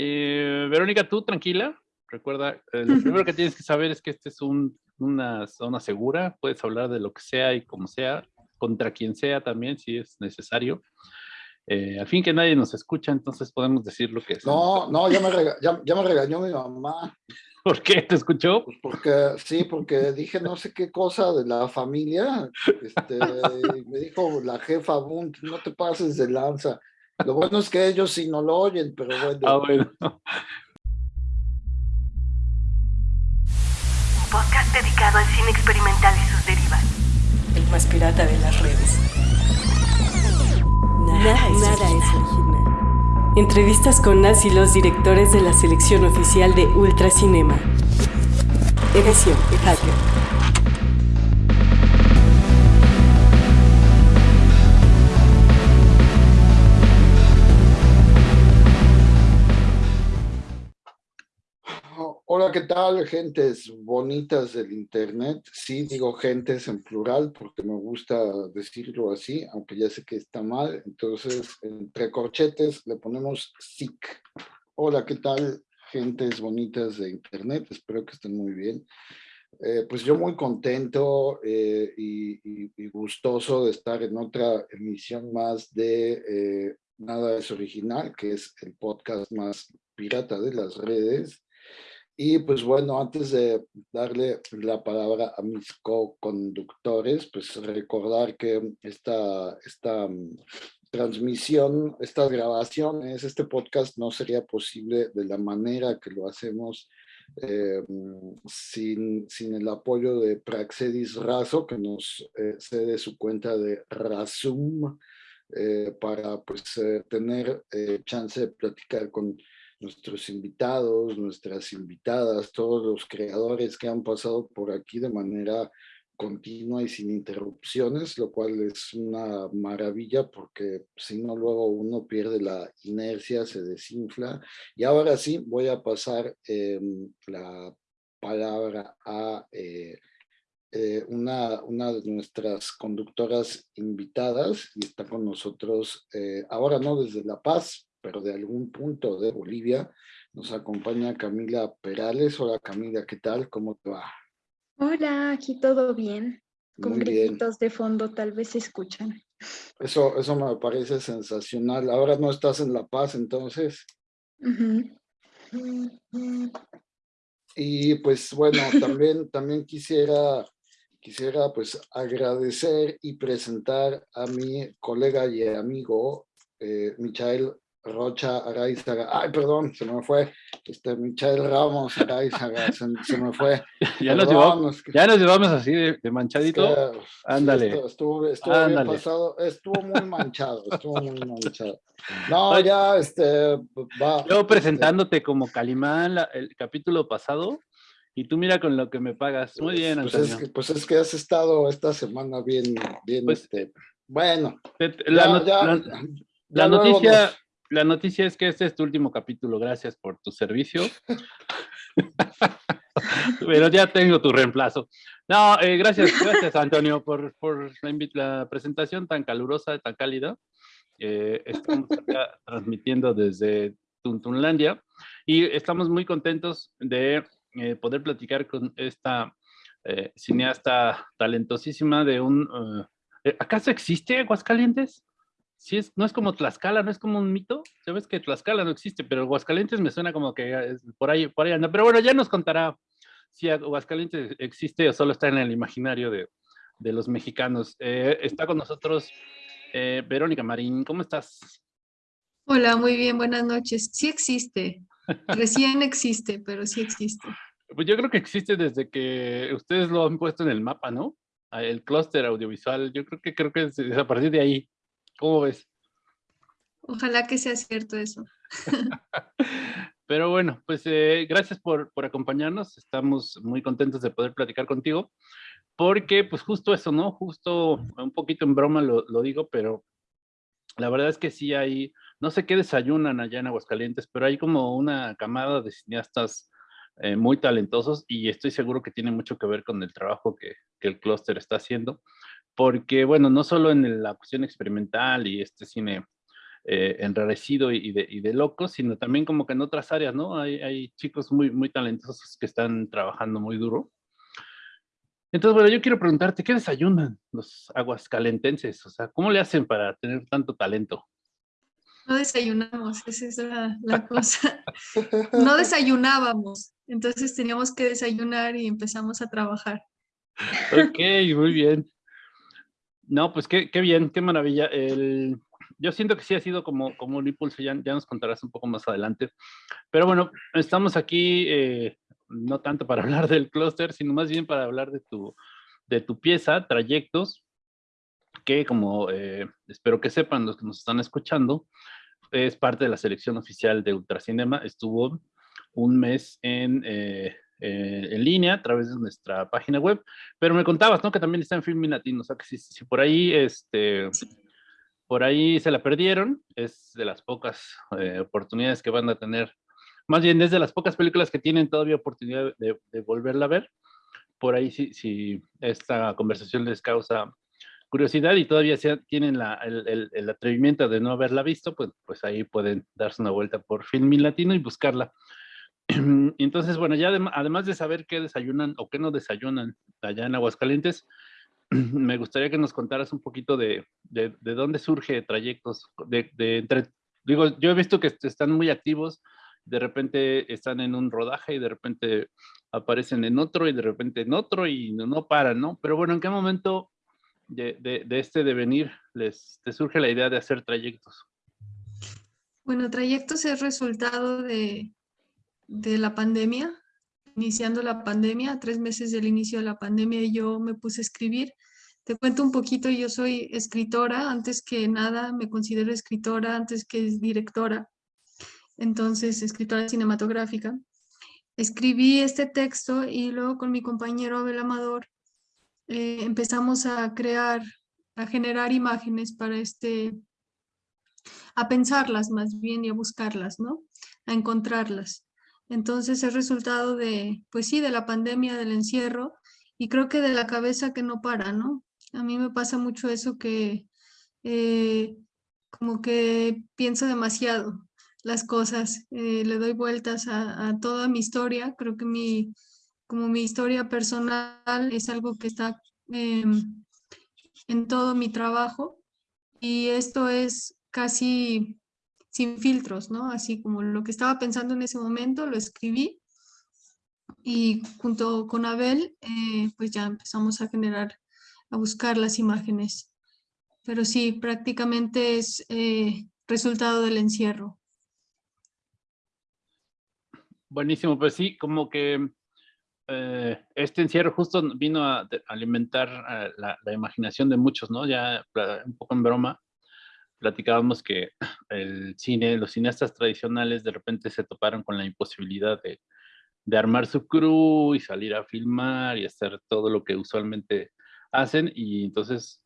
Eh, Verónica, tú tranquila. Recuerda, eh, lo primero que tienes que saber es que este es una zona segura. Puedes hablar de lo que sea y como sea, contra quien sea también, si es necesario. Eh, al fin que nadie nos escucha, entonces podemos decir lo que es. No, no, ya me, ya, me regañó mi mamá. ¿Por qué? ¿Te escuchó? Pues porque, sí, porque dije no sé qué cosa de la familia. Este, me dijo la jefa, no te pases de lanza. Lo bueno es que ellos sí no lo oyen, pero bueno. Ah, bueno. Un podcast dedicado al cine experimental y sus derivas. El más pirata de las redes. Nada, nada, es, original. Entrevistas con las y los directores de la selección oficial de Ultracinema. Edición Hacker. Hola, ¿qué tal, gentes bonitas del Internet? Sí, digo gentes en plural porque me gusta decirlo así, aunque ya sé que está mal. Entonces, entre corchetes le ponemos SIC. Hola, ¿qué tal, gentes bonitas de Internet? Espero que estén muy bien. Eh, pues yo muy contento eh, y, gustoso de estar en otra emisión más de eh, Nada es Original, que es el podcast más pirata de las redes. Y pues bueno, antes de darle la palabra a mis co-conductores, pues recordar que esta, esta mm, transmisión, estas grabaciones, este podcast no sería posible de la manera que lo hacemos eh, mm, sin, sin, el apoyo de Praxedis Razo, que nos eh, cede su cuenta de Razum eh, para pues tener chance de platicar con nuestros invitados, nuestras invitadas, todos los creadores que han pasado por aquí de manera continua y sin interrupciones, lo cual es una maravilla porque si no luego uno pierde la inercia, se desinfla. Y ahora sí, voy a pasar em, la palabra a eh, eh, una, una de nuestras conductoras invitadas y está con nosotros, eh, ahora no desde La Paz, pero de algún punto de Bolivia. Nos acompaña Camila Perales. Hola Camila, ¿qué tal? ¿Cómo te va? Hola, aquí todo bien. Con gritos de fondo tal vez se escuchan. Eso, eso me parece sensacional. Ahora no estás en La Paz, entonces. Y pues bueno, también, también quisiera, quisiera pues agradecer y presentar a mi colega y amigo eh, Michael Rocha Araizaga, ay, perdón, se me fue, este, Michael Ramos Araizaga, se, me fue. ya, nos llevamos, ya nos llevamos así de, manchadito. Ándale. estuvo, estuvo bien pasado, estuvo muy manchado, estuvo muy manchado. No, ya, este, va. Yo este presentándote como Calimán el capítulo pasado, y tú mira con lo que me pagas. Muy bien, pues, pues Es que, pues es que has estado esta semana bien, bien, pues, este, bueno. La, ya, la noticia, la noticia es que este es tu último capítulo. Gracias por tu servicio. Pero ya tengo tu reemplazo. No, eh, gracias, gracias Antonio por, por la, presentación tan calurosa, tan cálida. Eh, estamos acá transmitiendo desde Tuntunlandia y estamos muy contentos de eh, poder platicar con esta cineasta talentosísima de un... ¿Acaso existe Aguascalientes? Sí es, no es como Tlaxcala, no es como un mito. Sabes que Tlaxcala no existe, pero Aguascalientes me suena como que por ahí, por ahí anda. Pero bueno, ya nos contará si Aguascalientes existe o solo está en el imaginario de, de los mexicanos. Eh, está con nosotros eh, Verónica Marín, ¿cómo estás? Hola, muy bien, buenas noches. Sí existe, recién existe, pero sí existe. Pues yo creo que existe desde que ustedes lo han puesto en el mapa, ¿no? Ah, el clúster audiovisual, yo creo que creo que es a partir de ahí. ¿Cómo ves? Ojalá que sea cierto eso. Pero bueno, pues eh, gracias por, por, acompañarnos. Estamos muy contentos de poder platicar contigo. Porque pues justo eso, ¿no? Justo un poquito en broma lo, lo digo, pero la verdad es que sí hay, no sé qué desayunan allá en Aguascalientes, pero hay como una camada de cineastas eh, muy talentosos y estoy seguro que tiene mucho que ver con el trabajo que, que el clúster está haciendo porque, bueno, no solo en la cuestión experimental y este cine eh, enrarecido y de, y de locos, sino también como que en otras áreas, ¿no? Hay, hay chicos muy, muy talentosos que están trabajando muy duro. Entonces, bueno, yo quiero preguntarte, ¿qué desayunan los aguascalentenses? O sea, ¿cómo le hacen para tener tanto talento? No desayunamos, esa es la, la cosa. No desayunábamos, entonces teníamos que desayunar y empezamos a trabajar. Ok, muy bien. No, pues qué, qué bien, qué maravilla. Yo siento que sí ha sido como, como un impulso, ya, ya nos contarás un poco más adelante. Pero bueno, estamos aquí eh, no tanto para hablar del clúster, sino más bien para hablar de tu, de tu pieza, Trayectos, que como eh, espero que sepan los que nos están escuchando, es parte de la selección oficial de Ultracinema, estuvo un mes en, eh, eh, en línea a través de nuestra página web, pero me contabas, ¿no? Que también está en Film Latino, o sea que si, si por ahí, este, por ahí se la perdieron, es de las pocas oportunidades que van a tener más bien es de las pocas películas que tienen todavía oportunidad de, volverla a ver. Por ahí si, si, esta conversación les causa curiosidad y todavía tienen el, atrevimiento de no haberla visto, pues, pues ahí pueden darse una vuelta por Filmin Latino y buscarla. Entonces, bueno, ya además de saber qué desayunan o qué no desayunan allá en Aguascalientes, me gustaría que nos contaras un poquito de, de, dónde surge trayectos, de, entre, digo, yo he visto que están muy activos, de repente están en un rodaje y de repente aparecen en otro y de repente en otro y no, no paran, ¿no? Pero bueno, ¿en qué momento de, de, este devenir les te surge la idea de hacer trayectos? Bueno, trayectos es resultado de, de la pandemia, iniciando la pandemia, tres meses del inicio de la pandemia yo me puse a escribir. Te cuento un poquito, yo soy escritora, antes que nada me considero escritora, antes que directora entonces escritora cinematográfica. Escribí este texto y luego con mi compañero Abel Amador eh, empezamos a crear, a generar imágenes para este, a pensarlas más bien y a buscarlas, ¿no? A encontrarlas. Entonces es resultado de, pues sí, de la pandemia, del encierro y creo que de la cabeza que no para, ¿no? A mí me pasa mucho eso que eh, como que pienso demasiado las cosas, eh, le doy vueltas a, toda mi historia, creo que mi, como mi historia personal es algo que está em, en todo mi trabajo y esto es casi sin filtros, ¿no? Así como lo que estaba pensando en ese momento, lo escribí y junto con Abel, eh, pues ya empezamos a generar, a buscar las imágenes. Pero sí, prácticamente es eh, resultado del encierro. Buenísimo, pues sí, como que eh, este encierro justo vino a, alimentar eh, la, imaginación de muchos, ¿no? Ya un poco en broma, platicábamos que el cine, los cineastas tradicionales de repente se toparon con la imposibilidad de, de armar su crew y salir a filmar y hacer todo lo que usualmente hacen y entonces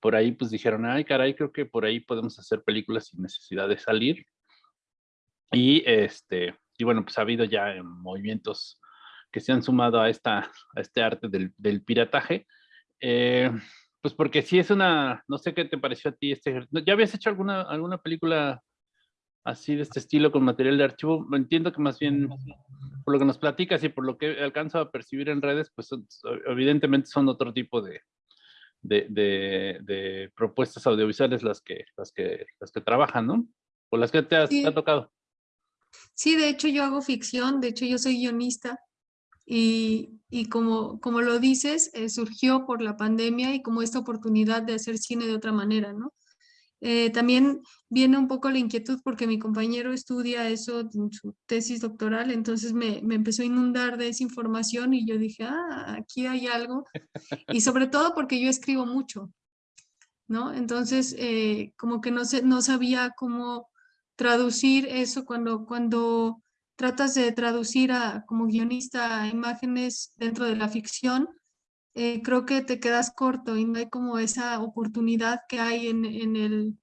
por ahí pues dijeron, ay caray, creo que por ahí podemos hacer películas sin necesidad de salir. Y este, y bueno, pues ha habido ya eh, movimientos que se han sumado a, esta, a este arte del, pirataje. Eh, pues porque sí es una, no sé qué te pareció a ti este, ¿ya habías hecho alguna, alguna película así de este estilo con material de archivo? Entiendo que más bien, por lo que nos platicas y por lo que alcanzo a percibir en redes, pues evidentemente son otro tipo de, de, de, de, propuestas audiovisuales las que, las que, las que trabajan, ¿no? O las que te, has, te ha tocado. Sí, de hecho yo hago ficción, de hecho yo soy guionista y, y como, como lo dices, eh, surgió por la pandemia y como esta oportunidad de hacer cine de otra manera, ¿no? Eh, también viene un poco la inquietud porque mi compañero estudia eso en su tesis doctoral, entonces me, me, empezó a inundar de esa información y yo dije, ah, aquí hay algo. Y sobre todo porque yo escribo mucho, ¿no? Entonces, eh, como que no, sé, no sabía cómo traducir eso cuando, cuando tratas de traducir a, como guionista imágenes dentro de la ficción, eh, creo que te quedas corto y no hay como esa oportunidad que hay en, en el,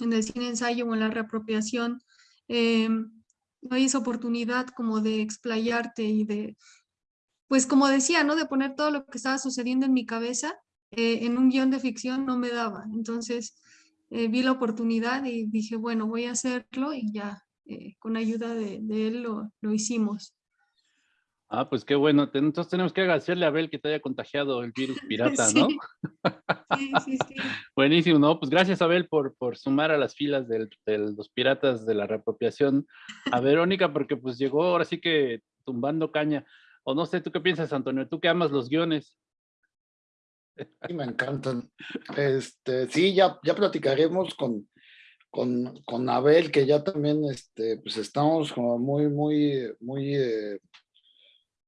en el cine ensayo o en la reapropiación. Eh, no hay esa oportunidad como de explayarte y de, pues como decía, ¿no? De poner todo lo que estaba sucediendo en mi cabeza eh, en un guion de ficción no me daba. Entonces, eh, vi la oportunidad y dije, bueno, voy a hacerlo y ya eh, con ayuda de, de él lo, lo, hicimos. Ah, pues qué bueno. Entonces tenemos que agradecerle a Abel que te haya contagiado el virus pirata, ¿no? Sí, sí, sí. Buenísimo, ¿no? Pues gracias, Abel, por, por sumar a las filas de los piratas de la reapropiación a Verónica, porque pues llegó ahora sí que tumbando caña. O no sé, ¿tú qué piensas, Antonio? ¿Tú que amas los guiones? Sí, me encantan. Este, sí, ya, ya platicaremos con, con, con Abel, que ya también este, pues estamos como muy, muy, muy, eh,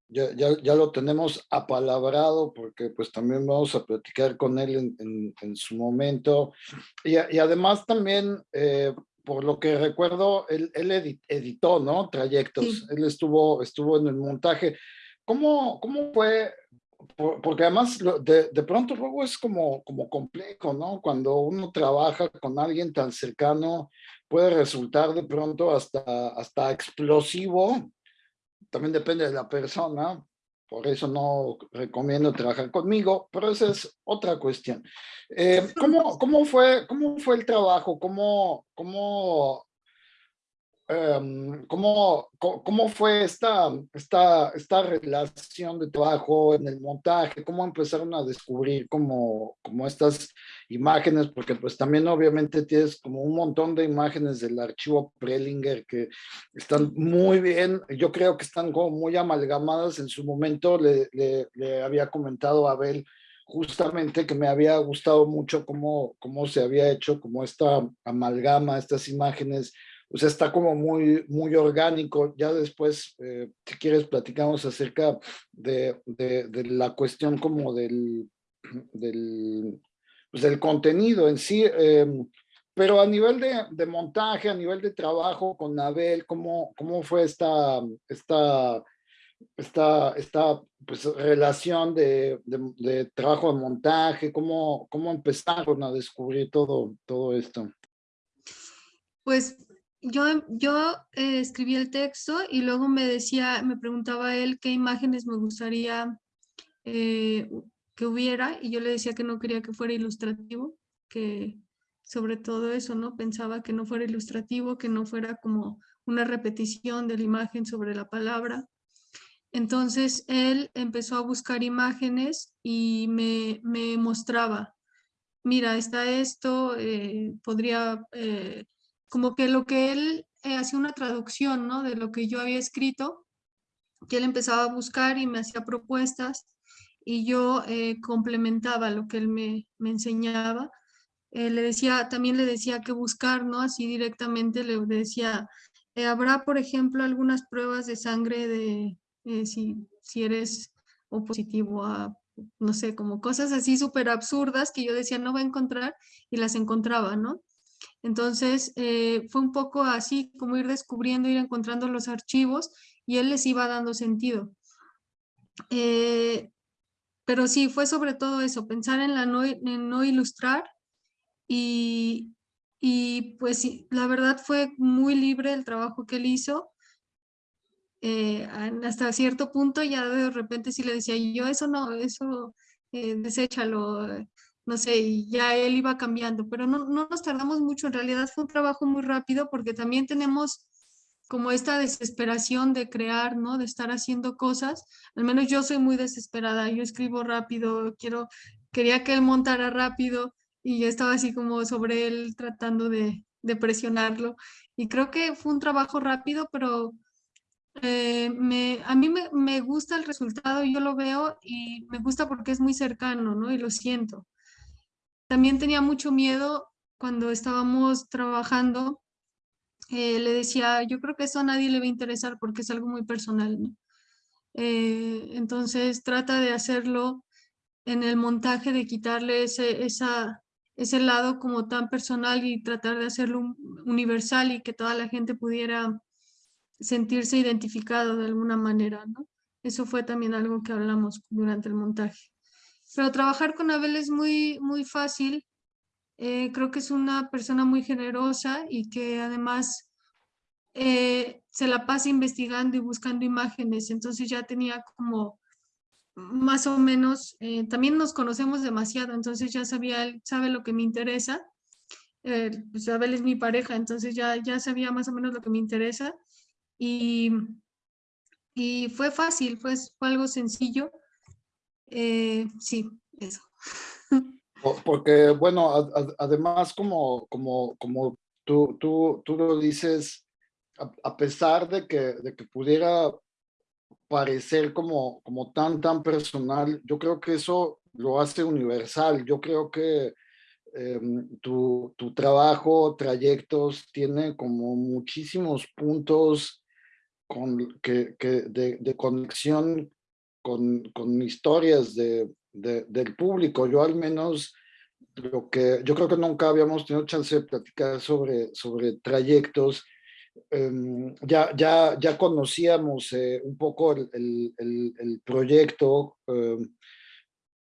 ya, ya, ya, lo tenemos apalabrado porque pues también vamos a platicar con él en, en, en su momento. Y, y, además también, eh, por lo que recuerdo, él, él editó, ¿no? Trayectos. Sí. Él estuvo, estuvo en el montaje. ¿Cómo, cómo fue porque además de, de, pronto luego es como, como complejo, ¿no? Cuando uno trabaja con alguien tan cercano, puede resultar de pronto hasta, hasta explosivo. También depende de la persona, por eso no recomiendo trabajar conmigo, pero esa es otra cuestión. Eh, ¿cómo, cómo, fue, ¿Cómo fue el trabajo? ¿Cómo, cómo Um, ¿cómo, ¿cómo, fue esta, esta, esta relación de trabajo en el montaje? ¿Cómo empezaron a descubrir como, como estas imágenes? Porque pues también obviamente tienes como un montón de imágenes del archivo Prelinger que están muy bien, yo creo que están como muy amalgamadas. En su momento le, le, le había comentado a Abel justamente que me había gustado mucho cómo, cómo se había hecho como esta amalgama, estas imágenes o sea, está como muy, muy orgánico. Ya después, eh, si quieres, platicamos acerca de, de, de la cuestión como del, del, pues del contenido en sí. Eh, pero a nivel de, de, montaje, a nivel de trabajo con Abel, ¿cómo, cómo fue esta, esta, esta, esta pues, relación de, de, de, trabajo de montaje? ¿Cómo, ¿Cómo empezaron a descubrir todo, todo esto? Pues yo, yo eh, escribí el texto y luego me decía, me preguntaba él qué imágenes me gustaría eh, que hubiera y yo le decía que no quería que fuera ilustrativo, que sobre todo eso, ¿no? Pensaba que no fuera ilustrativo, que no fuera como una repetición de la imagen sobre la palabra. Entonces él empezó a buscar imágenes y me, me mostraba, mira, está esto, eh, podría como que lo que él eh, hacía una traducción, ¿no? De lo que yo había escrito, que él empezaba a buscar y me hacía propuestas y yo eh, complementaba lo que él me, me enseñaba. Eh, le decía, también le decía que buscar, ¿no? Así directamente le decía, eh, habrá, por ejemplo, algunas pruebas de sangre de si, si eres o positivo a, no sé, como cosas así súper absurdas que yo decía no va a encontrar y las encontraba, ¿no? Entonces, eh, fue un poco así como ir descubriendo, ir encontrando los archivos y él les iba dando sentido. Eh, pero sí, fue sobre todo eso, pensar en, la no, ilustrar y, pues la verdad fue muy libre el trabajo que él hizo. Eh, hasta cierto punto ya de repente sí le decía yo eso no, eso eh, deséchalo, no sé, y ya él iba cambiando, pero no, no nos tardamos mucho, en realidad fue un trabajo muy rápido porque también tenemos como esta desesperación de crear, ¿no? De estar haciendo cosas. Al menos yo soy muy desesperada, yo escribo rápido, quiero, quería que él montara rápido y yo estaba así como sobre él tratando de, de presionarlo. Y creo que fue un trabajo rápido, pero eh, me, a mí me, me, gusta el resultado, yo lo veo y me gusta porque es muy cercano, ¿no? Y lo siento. También tenía mucho miedo cuando estábamos trabajando. Eh, le decía, yo creo que eso a nadie le va a interesar porque es algo muy personal. ¿no? Eh, entonces trata de hacerlo en el montaje, de quitarle ese, esa, ese lado como tan personal y tratar de hacerlo universal y que toda la gente pudiera sentirse identificado de alguna manera. ¿no? Eso fue también algo que hablamos durante el montaje. Pero trabajar con Abel es muy, muy fácil. Eh, creo que es una persona muy generosa y que además eh, se la pasa investigando y buscando imágenes. Entonces ya tenía como más o menos, eh, también nos conocemos demasiado, entonces ya sabía, él sabe lo que me interesa eh, pues Abel es mi pareja, entonces ya, ya sabía más o menos lo que me interesa y, y fue fácil, fue, fue algo sencillo. Eh, sí, eso. Porque, bueno, además como, como, como tú, tú, tú lo dices, a, pesar de que, de que pudiera parecer como, como tan, tan personal, yo creo que eso lo hace universal. Yo creo que em, tu, tu, trabajo, trayectos, tiene como muchísimos puntos con, que, que de, de, conexión con, con historias de, del público. Yo al menos lo que yo creo que nunca habíamos tenido chance de platicar sobre, sobre trayectos. Em, ya, ya, ya conocíamos eh, un poco el, el, proyecto em,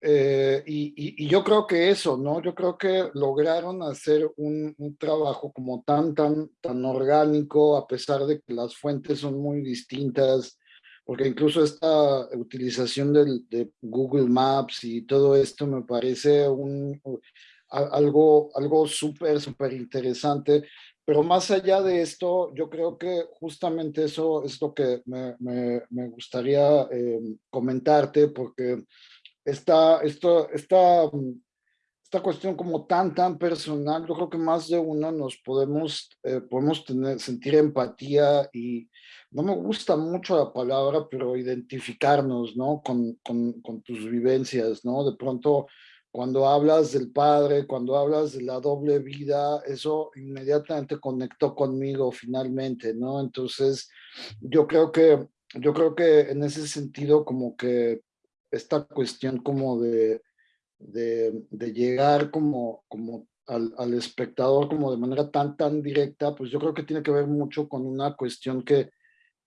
eh, y, y, yo creo que eso, ¿no? Yo creo que lograron hacer un, un, trabajo como tan, tan, tan orgánico, a pesar de que las fuentes son muy distintas, porque incluso esta utilización del, de Google Maps y todo esto me parece un, algo, algo súper, súper interesante. Pero más allá de esto, yo creo que justamente eso es lo que me, me, me gustaría eh, comentarte, porque esta, esto, esta, esta cuestión como tan, tan personal, yo creo que más de uno nos podemos, eh, podemos tener, sentir empatía y, no me gusta mucho la palabra, pero identificarnos, ¿no? Con, con, con, tus vivencias, ¿no? De pronto, cuando hablas del padre, cuando hablas de la doble vida, eso inmediatamente conectó conmigo finalmente, ¿no? Entonces, yo creo que, yo creo que en ese sentido, como que esta cuestión como de, de, de llegar como, como al, al, espectador como de manera tan, tan directa, pues yo creo que tiene que ver mucho con una cuestión que,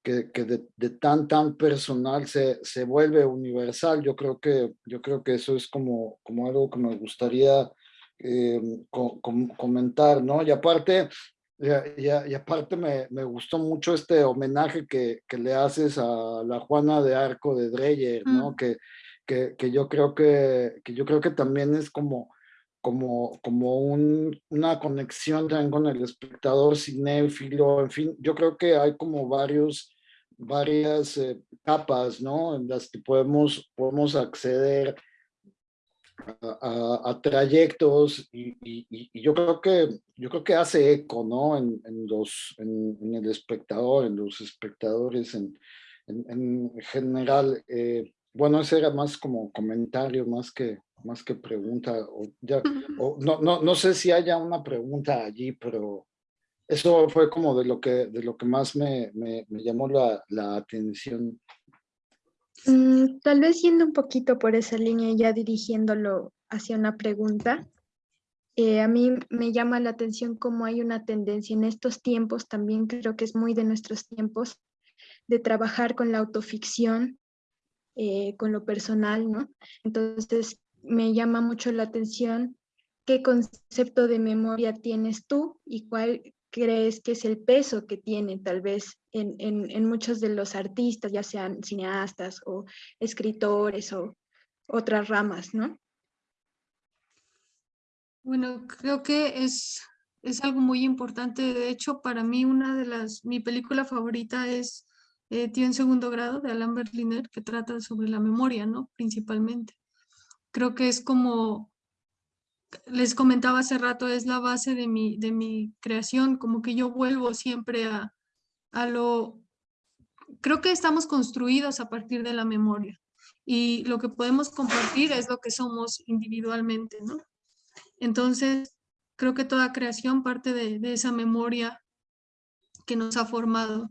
que, de, tan, tan personal se, se vuelve universal. Yo creo que, yo creo que eso es como, como algo que me gustaría eh, comentar, ¿no? Y aparte, y, y aparte me, me, gustó mucho este homenaje que, que, le haces a la Juana de Arco de Dreyer, ¿no? Mm. Que, que, que, yo creo que, que yo creo que también es como, como, como un, una conexión también con el espectador cinéfilo, en fin, yo creo que hay como varios varias eh, capas, ¿no? En las que podemos, podemos acceder a, trayectos y, y, yo creo que yo creo que hace eco, ¿no? En, los, en, el espectador, en los espectadores en, en general. Eh, bueno, ese era más como comentario, más que, más que pregunta. O ya, o no, no, no sé si haya una pregunta allí, pero eso fue como de lo que, de lo que más me, me, me llamó la, la atención. Mm, tal vez yendo un poquito por esa línea y ya dirigiéndolo hacia una pregunta, eh, a mí me llama la atención cómo hay una tendencia en estos tiempos, también creo que es muy de nuestros tiempos, de trabajar con la autoficción, eh, con lo personal, ¿no? Entonces, me llama mucho la atención qué concepto de memoria tienes tú y cuál crees que es el peso que tiene tal vez en, en, muchos de los artistas, ya sean cineastas o escritores o otras ramas, ¿no? Bueno, creo que es, es algo muy importante. De hecho, para mí una de las, mi película favorita es eh, Tío en segundo grado de Alain Berliner, que trata sobre la memoria, ¿no? Principalmente. Creo que es como les comentaba hace rato, es la base de mi, de mi creación, como que yo vuelvo siempre a, a lo... Creo que estamos construidos a partir de la memoria y lo que podemos compartir es lo que somos individualmente, ¿no? Entonces, creo que toda creación parte de, de esa memoria que nos ha formado.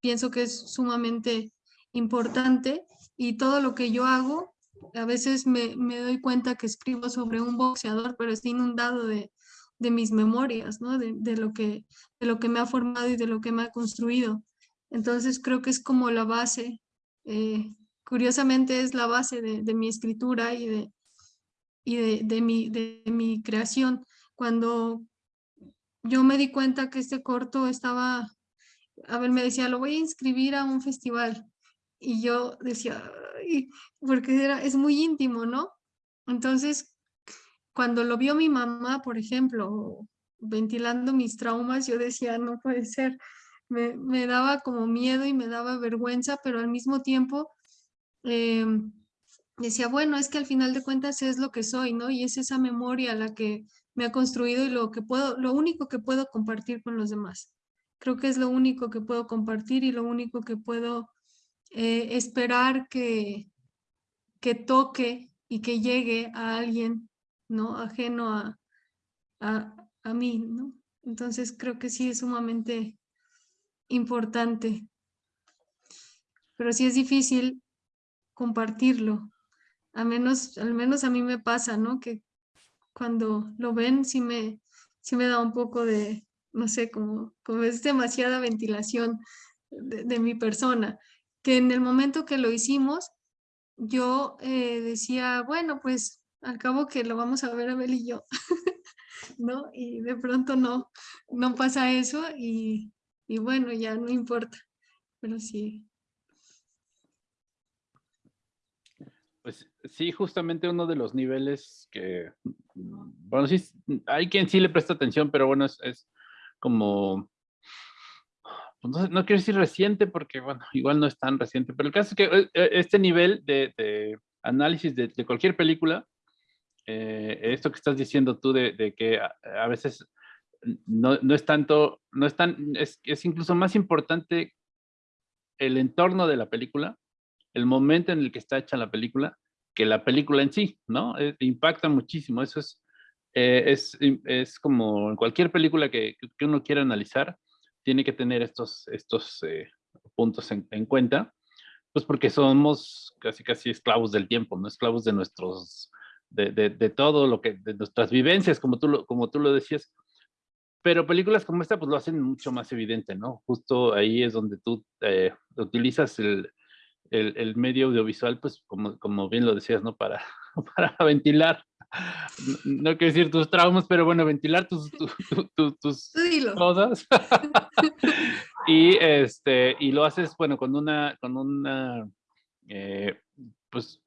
Pienso que es sumamente importante y todo lo que yo hago a veces me, me, doy cuenta que escribo sobre un boxeador, pero estoy inundado de, de mis memorias, ¿no? De, de, lo que, de lo que me ha formado y de lo que me ha construido. Entonces creo que es como la base, eh, curiosamente es la base de, de mi escritura y, de, y de, de, mi, de mi creación. Cuando yo me di cuenta que este corto estaba, a ver, me decía, lo voy a inscribir a un festival. Y yo decía, porque era, es muy íntimo, ¿no? Entonces, cuando lo vio mi mamá, por ejemplo, ventilando mis traumas, yo decía, no puede ser. Me, daba como miedo y me daba vergüenza, pero al mismo tiempo em, decía, bueno, es que al final de cuentas es lo que soy, ¿no? Y es esa memoria la que me ha construido y lo que puedo, lo único que puedo compartir con los demás. Creo que es lo único que puedo compartir y lo único que puedo eh, esperar que, que toque y que llegue a alguien, ¿no? Ajeno a, a, a mí, ¿no? Entonces creo que sí es sumamente importante. Pero sí es difícil compartirlo. A menos, al menos a mí me pasa, ¿no? Que cuando lo ven sí me, sí me da un poco de, no sé, como, como es demasiada ventilación de, mi persona, que en el momento que lo hicimos, yo eh, decía, bueno, pues al cabo que lo vamos a ver Abel y yo, ¿no? Y de pronto no, no pasa eso y, y bueno, ya no importa, pero sí, Pues sí, justamente uno de los niveles que, bueno, sí, hay quien sí le presta atención, pero bueno, es, como, pues no, quiero decir reciente porque, bueno, igual no es tan reciente, pero el caso es que eh, eh, este nivel de, análisis de, cualquier película, eh, esto que estás diciendo tú de, que a, veces no, es tanto, no es tan, es, es incluso más importante el entorno de la película el momento en el que está hecha la película que la película en sí, ¿no? Impacta muchísimo, eso es, eh, es, es, como cualquier película que, que, uno quiera analizar, tiene que tener estos, estos eh, puntos en, en, cuenta, pues porque somos casi casi esclavos del tiempo, ¿no? Esclavos de nuestros, de, de, todo lo que, de nuestras vivencias, como tú, lo, como tú lo decías, pero películas como esta pues lo hacen mucho más evidente, ¿no? Justo ahí es donde tú utilizas el, el, medio audiovisual, pues como, como bien lo decías, ¿no? Para, para ventilar, no, quiero decir tus traumas, pero bueno, ventilar tus, tus cosas. y, este, y lo haces, bueno, con una, con una, eh, pues,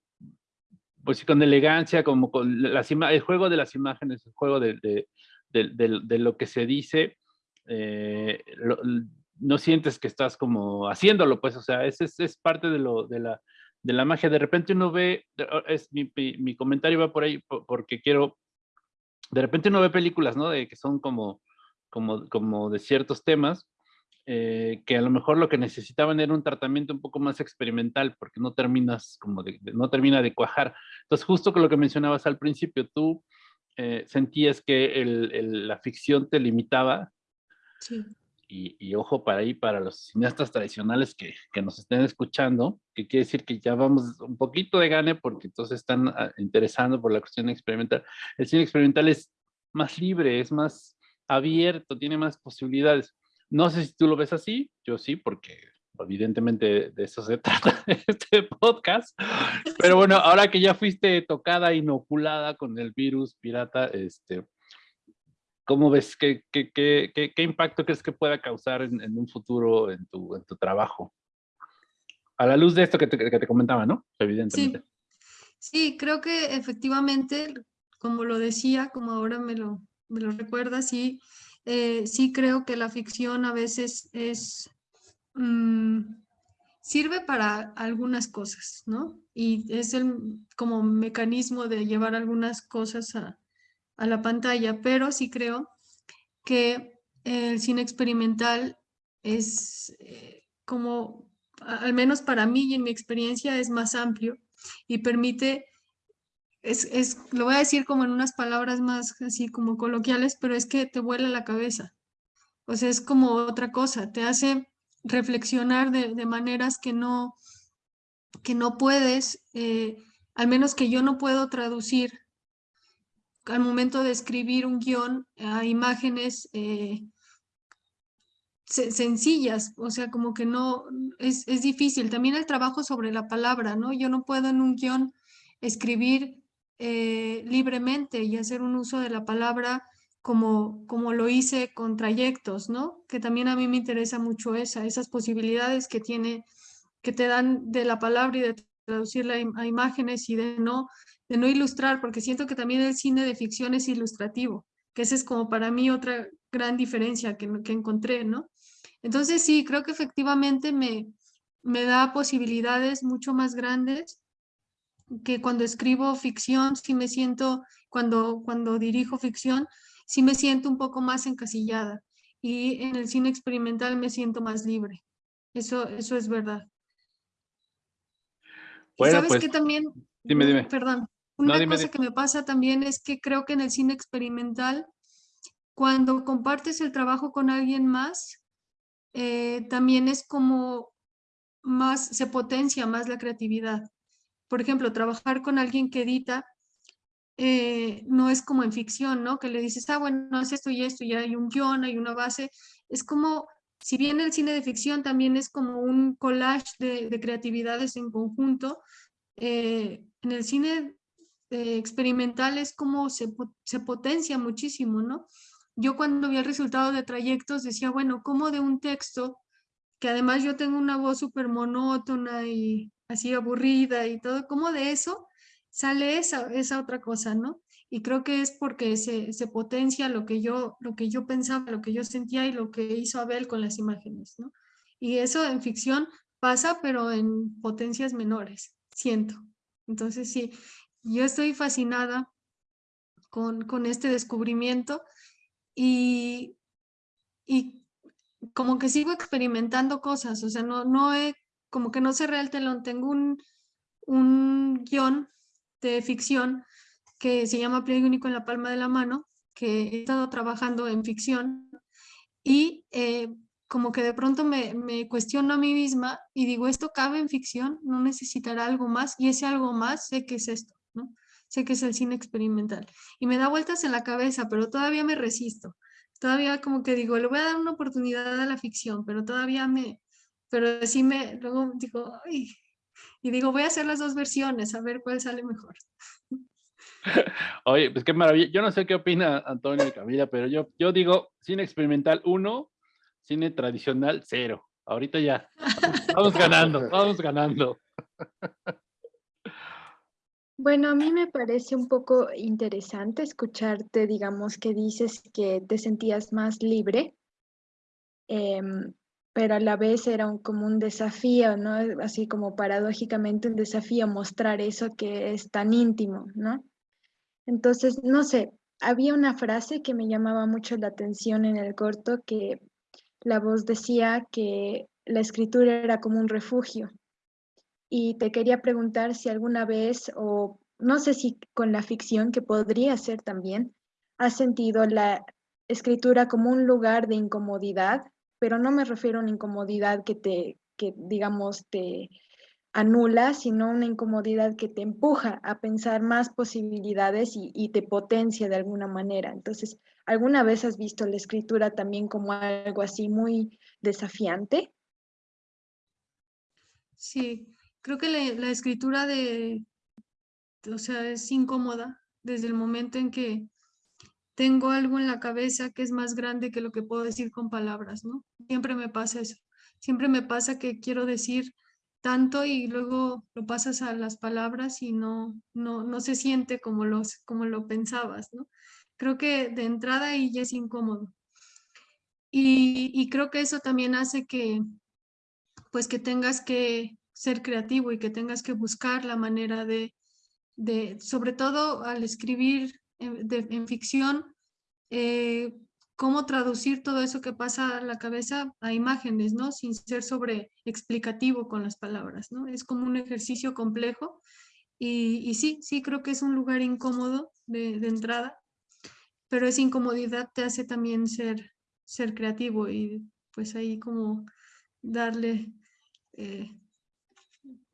pues con elegancia, como con las el juego de las imágenes, el juego de, de, de, de lo que se dice, eh, no sientes que estás como haciéndolo, pues, o sea, ese es, parte de, lo, de, la, de la magia. De repente uno ve, es, mi, mi, comentario va por ahí porque quiero, de repente uno ve películas, ¿no? De que son como, como, como de ciertos temas, eh, que a lo mejor lo que necesitaban era un tratamiento un poco más experimental, porque no terminas como de, no termina de cuajar. Entonces, justo con lo que mencionabas al principio, tú eh, sentías que el, la ficción te limitaba sí y, ojo para ahí, para los cineastas tradicionales que, que, nos estén escuchando, que quiere decir que ya vamos un poquito de gane porque entonces están ah, interesando por la cuestión experimental. El cine experimental es más libre, es más abierto, tiene más posibilidades. No sé si tú lo ves así, yo sí, porque evidentemente de eso se trata este podcast. Pero bueno, ahora que ya fuiste tocada, inoculada con el virus pirata, este, ¿Cómo ves? ¿Qué, qué, qué, qué, impacto crees que pueda causar en, en un futuro en tu, en tu, trabajo? A la luz de esto que te, que te comentaba, ¿no? Evidentemente. Sí. sí. creo que efectivamente, como lo decía, como ahora me lo, me lo recuerda, sí, eh, sí creo que la ficción a veces es... Mmm, sirve para algunas cosas, ¿no? Y es el como mecanismo de llevar algunas cosas a, a la pantalla, pero sí creo que el cine experimental es eh, como, al menos para mí y en mi experiencia, es más amplio y permite, es, es, lo voy a decir como en unas palabras más así como coloquiales, pero es que te vuela la cabeza. O sea, es como otra cosa, te hace reflexionar de, de maneras que no, que no puedes, eh, al menos que yo no puedo traducir al momento de escribir un guion a imágenes eh, sencillas, o sea, como que no, es, difícil. También el trabajo sobre la palabra, ¿no? Yo no puedo en un guion escribir eh, libremente y hacer un uso de la palabra como, como lo hice con trayectos, ¿no? Que también a mí me interesa mucho esa, esas posibilidades que tiene, que te dan de la palabra y de traducirla a imágenes y de no de no ilustrar, porque siento que también el cine de ficción es ilustrativo. que esa es como para mí otra gran diferencia que, que encontré, ¿no? Entonces sí, creo que efectivamente me, me da posibilidades mucho más grandes que cuando escribo ficción, sí me siento, cuando, cuando dirijo ficción, sí me siento un poco más encasillada y en el cine experimental me siento más libre. Eso, eso es verdad. Bueno, ¿Sabes pues, qué también? dime, dime. Perdón. Una cosa que me pasa también es que creo que en el cine experimental, cuando compartes el trabajo con alguien más, eh, también es como más, se potencia más la creatividad. Por ejemplo, trabajar con alguien que edita eh, no es como en ficción, ¿no? Que le dices, ah, bueno, es esto y esto, y hay un guion, hay una base. Es como, si bien el cine de ficción también es como un collage de, de creatividades en conjunto, eh, en el cine eh, experimental es como se, se potencia muchísimo, ¿no? Yo cuando vi el resultado de trayectos decía, bueno, ¿cómo de un texto, que además yo tengo una voz súper monótona y así aburrida y todo, ¿cómo de eso sale esa, esa otra cosa, ¿no? Y creo que es porque se, se potencia lo que, yo, lo que yo pensaba, lo que yo sentía y lo que hizo Abel con las imágenes, ¿no? Y eso en ficción pasa, pero en potencias menores, siento. Entonces sí, yo estoy fascinada con, con este descubrimiento y, y como que sigo experimentando cosas, o sea, no, no he, como que no cerré el telón, tengo un, un guion de ficción que se llama Pliegue único en la palma de la mano, que he estado trabajando en ficción y eh, como que de pronto me, me cuestiono a mí misma y digo, ¿esto cabe en ficción? ¿No necesitará algo más? Y ese algo más sé que es esto, ¿no? Sé que es el cine experimental. Y me da vueltas en la cabeza, pero todavía me resisto. Todavía como que digo, le voy a dar una oportunidad a la ficción, pero todavía me, pero sí me, luego digo, ay, y digo, voy a hacer las dos versiones, a ver cuál sale mejor. Oye, pues qué maravilla. Yo no sé qué opina Antonio y Camila, pero yo, yo digo cine experimental 1, cine tradicional 0. Ahorita ya. Vamos ganando, vamos ganando. Bueno, a mí me parece un poco interesante escucharte, digamos, que dices que te sentías más libre, em, pero a la vez era un- como un desafío, ¿no? Así como paradójicamente un desafío mostrar eso que es tan íntimo, ¿no? Entonces, no sé, había una frase que me llamaba mucho la atención en el corto que la voz decía que la escritura era como un refugio y te quería preguntar si alguna vez, o no sé si con la ficción, que podría ser también, has sentido la escritura como un lugar de incomodidad, pero no me refiero a una incomodidad que te, que digamos, te anula, sino una incomodidad que te empuja a pensar más posibilidades y, y te potencia de alguna manera. Entonces, ¿alguna vez has visto la escritura también como algo así muy desafiante? Sí, creo que la, la escritura de, o sea, es incómoda desde el momento en que tengo algo en la cabeza que es más grande que lo que puedo decir con palabras, ¿no? Siempre me pasa eso. Siempre me pasa que quiero decir tanto y luego lo pasas a las palabras y no, no, no se siente como, los, como lo pensabas, ¿no? Creo que de entrada ahí ya es incómodo. Y, y creo que eso también hace que, pues que tengas que ser creativo y que tengas que buscar la manera de, de sobre todo al escribir en, de- en ficción, eh, cómo traducir todo eso que pasa a la cabeza a imágenes, ¿no? Sin ser sobre explicativo con las palabras, ¿no? Es como un ejercicio complejo y, y sí, sí creo que es un lugar incómodo de, entrada, pero esa incomodidad te hace también ser, ser creativo y pues ahí como darle, eh,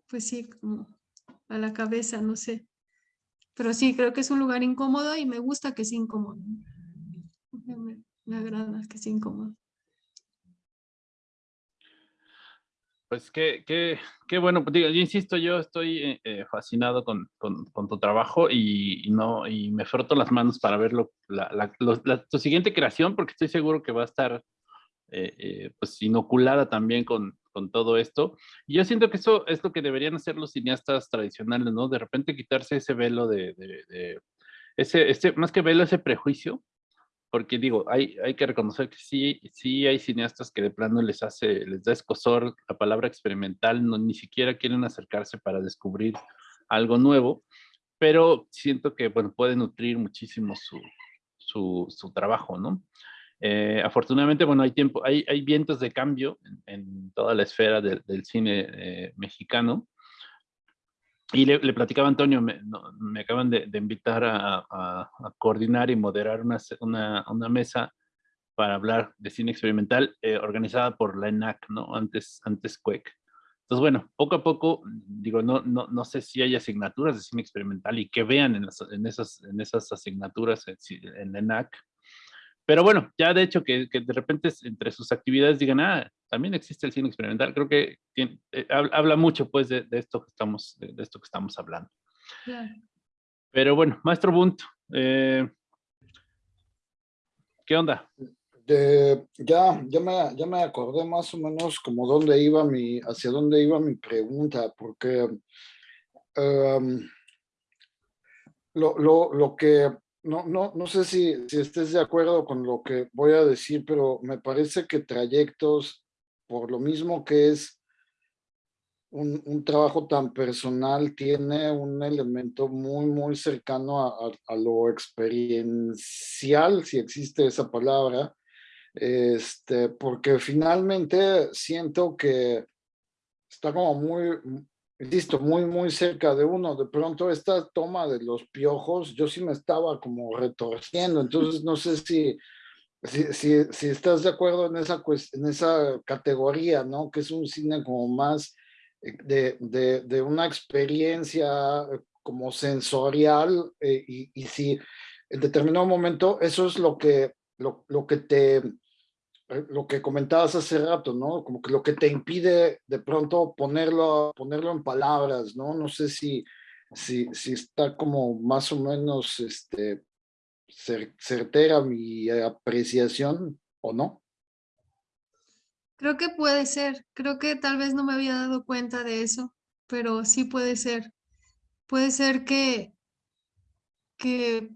pues sí, como a la cabeza, no sé. Pero sí, creo que es un lugar incómodo y me gusta que sea incómodo. Me, me agrada que sea incómodo. Pues qué, qué, qué bueno, pues, digo, yo insisto, yo estoy eh, fascinado con, con, tu trabajo y, no, y me froto las manos para ver lo- la, la- tu siguiente creación, porque estoy seguro que va a estar eh, eh, pues inoculada también con, con todo esto. Y yo siento que eso es lo que deberían hacer los cineastas tradicionales, ¿no? De repente quitarse ese velo de, de- de- ese, ese, más que velo, ese prejuicio porque digo, hay, hay que reconocer que sí, sí hay cineastas que de plano les hace, les da escosor la palabra experimental, no, ni siquiera quieren acercarse para descubrir algo nuevo, pero siento que, bueno, puede nutrir muchísimo su, su, su trabajo, ¿no? Eh, afortunadamente, bueno, hay tiempo, hay, hay vientos de cambio en, toda la esfera del cine eh, mexicano. Y le, le, platicaba a Antonio, me, me acaban de, de invitar a, a, a, coordinar y moderar una, una, una, mesa para hablar de cine experimental eh, organizada por la ENAC, ¿no? Antes, antes CUEC. Entonces, bueno, poco a poco, digo, no, no, no sé si hay asignaturas de cine experimental y que vean en, las, en, esas, en esas asignaturas en, en la ENAC, pero bueno, ya de hecho que, que, de repente entre sus actividades digan, ah, también existe el cine experimental, creo que tiene, eh, habla mucho pues de, de, esto que estamos, de, de, esto que estamos hablando. Claro. Pero bueno, maestro Bunt, eh, ¿qué onda? De, ya, ya, me, ya me acordé más o menos como dónde iba mi, hacia dónde iba mi pregunta, porque um, lo, lo, lo que no, no, no sé si, si estés de acuerdo con lo que voy a decir, pero me parece que trayectos, por lo mismo que es un, un trabajo tan personal, tiene un elemento muy, muy cercano a, lo experiencial, si existe esa palabra, este, porque finalmente siento que está como muy, insisto, muy, muy cerca de uno. De pronto esta toma de los piojos, yo sí me estaba como retorciendo, entonces no sé si, si, si, estás de acuerdo en esa, en esa categoría, ¿no? Que es un cine como más eh, de, de, de una experiencia eh, como sensorial eh, y, y si en determinado momento eso es lo que, lo, lo que te lo que comentabas hace rato, ¿no? Como que lo que te impide de pronto ponerlo, ponerlo en palabras, ¿no? No sé si, si, si está como más o menos este, certera mi apreciación o no. Creo que puede ser, creo que tal vez no me había dado cuenta de eso, pero sí puede ser. Puede ser que, que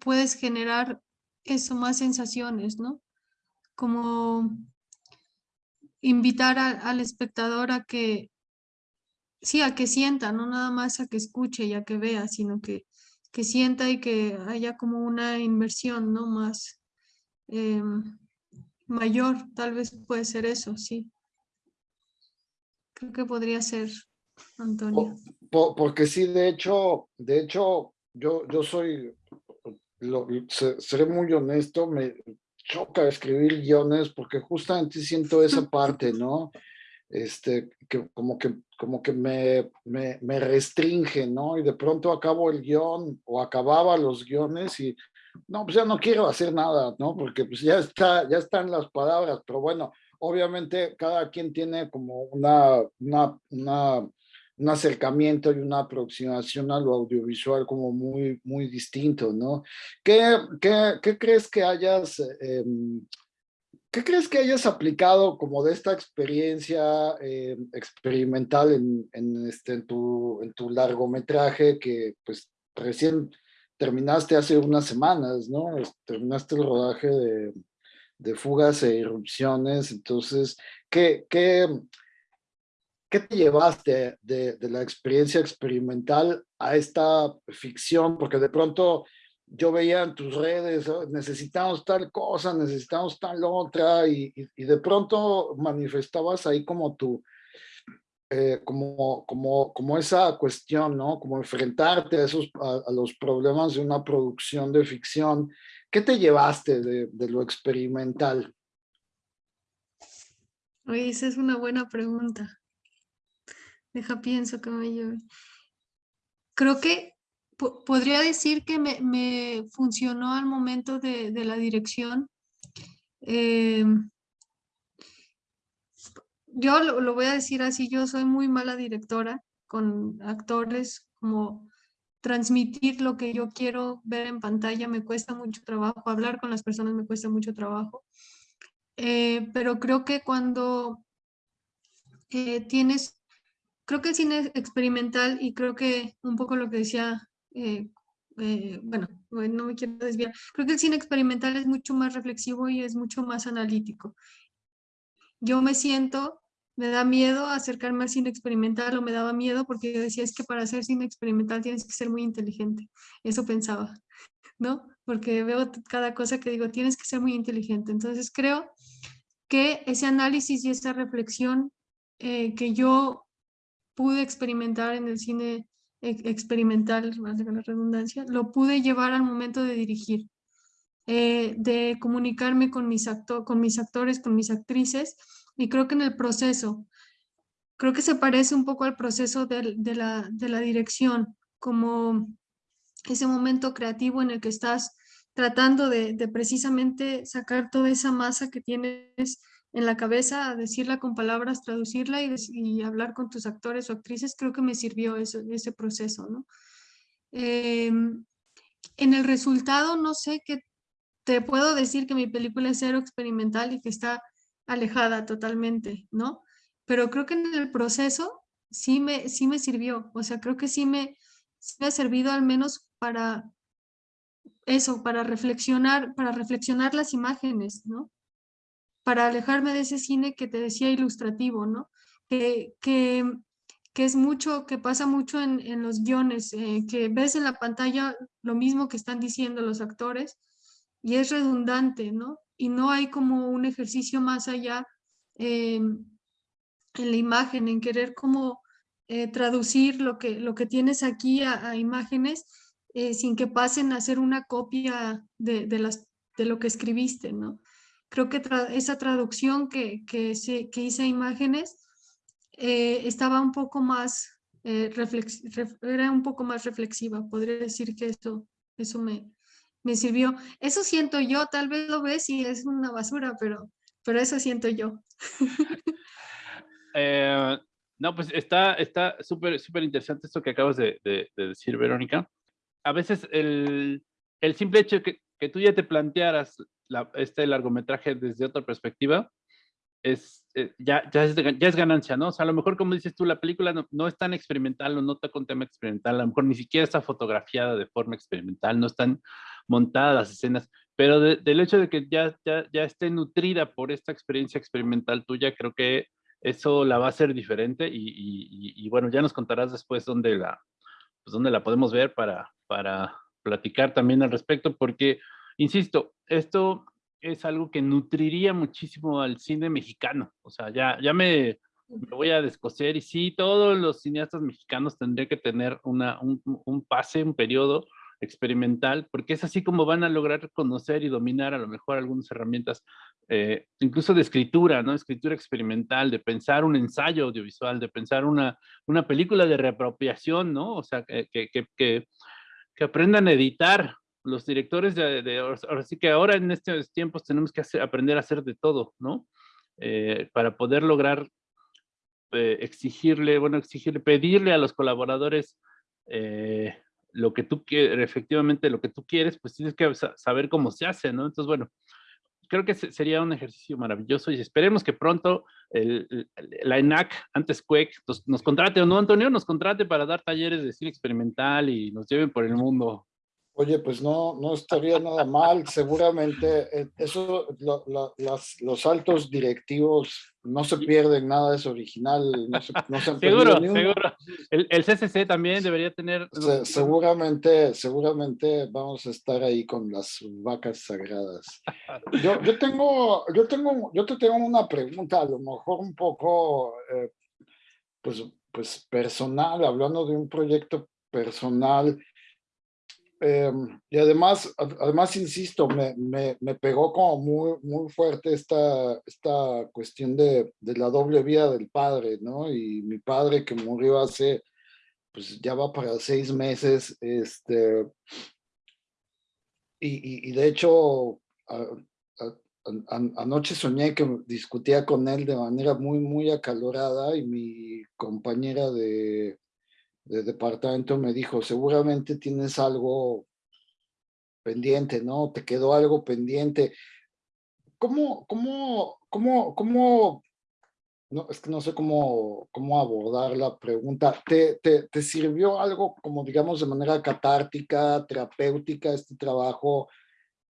puedes generar eso, más sensaciones, ¿no? Como invitar al espectador a que, sí, a que sienta, no nada más a que escuche y a que vea, sino que, que sienta y que haya como una inversión, ¿no? Más eh, mayor, tal vez puede ser eso, sí. Creo que podría ser, Antonio. Por, porque sí, de hecho, de hecho, yo, yo soy, lo, seré muy honesto, me, choca escribir guiones porque justamente siento esa parte, ¿no? Este, que como que, como que me, me, me restringe, ¿no? Y de pronto acabo el guion o acababa los guiones y no, pues ya no quiero hacer nada, ¿no? Porque pues ya está, ya están las palabras, pero bueno, obviamente cada quien tiene como una, una, una un acercamiento y una aproximación a lo audiovisual como muy, muy distinto, ¿no? ¿Qué, qué, qué crees que hayas, eh, qué crees que hayas aplicado como de esta experiencia eh, experimental en, en, este, en, tu, en tu largometraje que pues recién terminaste hace unas semanas, ¿no? Terminaste el rodaje de, de fugas e irrupciones, entonces, ¿qué, qué, ¿Qué te llevaste de, la experiencia experimental a esta ficción? Porque de pronto yo veía en tus redes, oh, necesitamos tal cosa, necesitamos tal otra, y, de pronto manifestabas ahí como tu, eh, como, como, como esa cuestión, ¿no? Como enfrentarte a, esos, a, los problemas de una producción de ficción. ¿Qué te llevaste de, de lo experimental? Oye, esa es una buena pregunta. Deja pienso que me lleve. Creo que podría decir que me, me, funcionó al momento de, de la dirección. Eh, yo lo, lo, voy a decir así, yo soy muy mala directora con actores, como transmitir lo que yo quiero ver en pantalla me cuesta mucho trabajo, hablar con las personas me cuesta mucho trabajo. Eh, pero creo que cuando eh, tienes creo que el cine experimental y creo que un poco lo que decía eh, eh, bueno, no me quiero desviar, creo que el cine experimental es mucho más reflexivo y es mucho más analítico. Yo me siento, me da miedo acercarme al cine experimental o me daba miedo porque yo decía es que para hacer cine experimental tienes que ser muy inteligente. Eso pensaba, ¿no? Porque veo cada cosa que digo, tienes que ser muy inteligente. Entonces creo que ese análisis y esa reflexión eh, que yo pude experimentar en el cine experimental, de la redundancia, lo pude llevar al momento de dirigir, eh, de comunicarme con mis, con mis actores, con mis actrices, y creo que en el proceso, creo que se parece un poco al proceso de, de, la, de la dirección, como ese momento creativo en el que estás tratando de, de, precisamente sacar toda esa masa que tienes en la cabeza, decirla con palabras, traducirla y, hablar con tus actores o actrices, creo que me sirvió eso, ese proceso, ¿no? Em, en el resultado, no sé qué, te puedo decir que mi película es cero experimental y que está alejada totalmente, ¿no? Pero creo que en el proceso sí me, sí me sirvió, o sea, creo que sí me, sí me ha servido al menos para eso, para reflexionar, para reflexionar las imágenes, ¿no? Para alejarme de ese cine que te decía ilustrativo, ¿no? Que, que, que es mucho, que pasa mucho en, en los guiones, eh, que ves en la pantalla lo mismo que están diciendo los actores y es redundante, ¿no? Y no hay como un ejercicio más allá eh, en la imagen, en querer como eh, traducir lo que, lo que tienes aquí a, imágenes sin que pasen a ser una copia de, de, las, de lo que escribiste, ¿no? Creo que esa traducción que, que, se, que hice a imágenes eh, estaba un poco más, eh, era un poco más reflexiva. Podría decir que esto, eso me, me sirvió. Eso siento yo, tal vez lo ves y es una basura, pero, pero eso siento yo. Eh, no, pues está súper súper interesante esto que acabas de, de, decir, Verónica. A veces el, el simple hecho que, que tú ya te plantearas este largometraje desde otra perspectiva, es, eh, ya, ya, es, ya es ganancia, ¿no? O sea, a lo mejor, como dices tú, la película no, no, es tan experimental, no nota con tema experimental, a lo mejor ni siquiera está fotografiada de forma experimental, no están montadas las escenas, pero del hecho de que ya, ya, ya esté nutrida por esta experiencia experimental tuya, creo que eso la va a hacer diferente y, y, y bueno, ya nos contarás después dónde la, pues dónde la podemos ver para, para platicar también al respecto, porque insisto, esto es algo que nutriría muchísimo al cine mexicano. O sea, ya, ya me, voy a descoser y sí, todos los cineastas mexicanos tendrían que tener una, un, un, pase, un periodo experimental, porque es así como van a lograr conocer y dominar a lo mejor algunas herramientas, eh, incluso de escritura, ¿no? Escritura experimental, de pensar un ensayo audiovisual, de pensar una, una película de reapropiación, ¿no? O sea, que, que, que, que aprendan a editar los directores de, ahora sí que ahora en estos tiempos tenemos que aprender a hacer de todo, ¿no? Eh, para poder lograr eh, exigirle, bueno, exigirle, pedirle a los colaboradores eh, lo que tú quieres, efectivamente lo que tú quieres, pues tienes que saber cómo se hace, ¿no? Entonces, bueno, creo que sería un ejercicio maravilloso y esperemos que pronto la ENAC, antes CUEC, nos, nos, contrate, ¿o no, Antonio? Nos contrate para dar talleres de cine experimental y nos lleven por el mundo. Oye, pues no, no estaría nada mal. Seguramente eh, eso, los altos directivos no se pierden nada, es original. No se, no se seguro, seguro. El, el, CCC también debería tener... seguramente, seguramente vamos a estar ahí con las vacas sagradas. Yo, yo, tengo, yo, tengo, yo te tengo una pregunta, a lo mejor un poco, eh, pues, pues personal, hablando de un proyecto personal Em, y además, además insisto, me, me, me, pegó como muy, muy fuerte esta, esta cuestión de, de, la doble vida del padre, ¿no? Y mi padre que murió hace, pues ya va para seis meses, este, y, y, de hecho, anoche soñé que discutía con él de manera muy, muy acalorada y mi compañera de, de departamento me dijo, seguramente tienes algo pendiente, ¿no? Te quedó algo pendiente. ¿Cómo, cómo, cómo, cómo, no, es que no sé cómo, cómo abordar la pregunta. ¿Te, te, te sirvió algo como, digamos, de manera catártica, terapéutica, este trabajo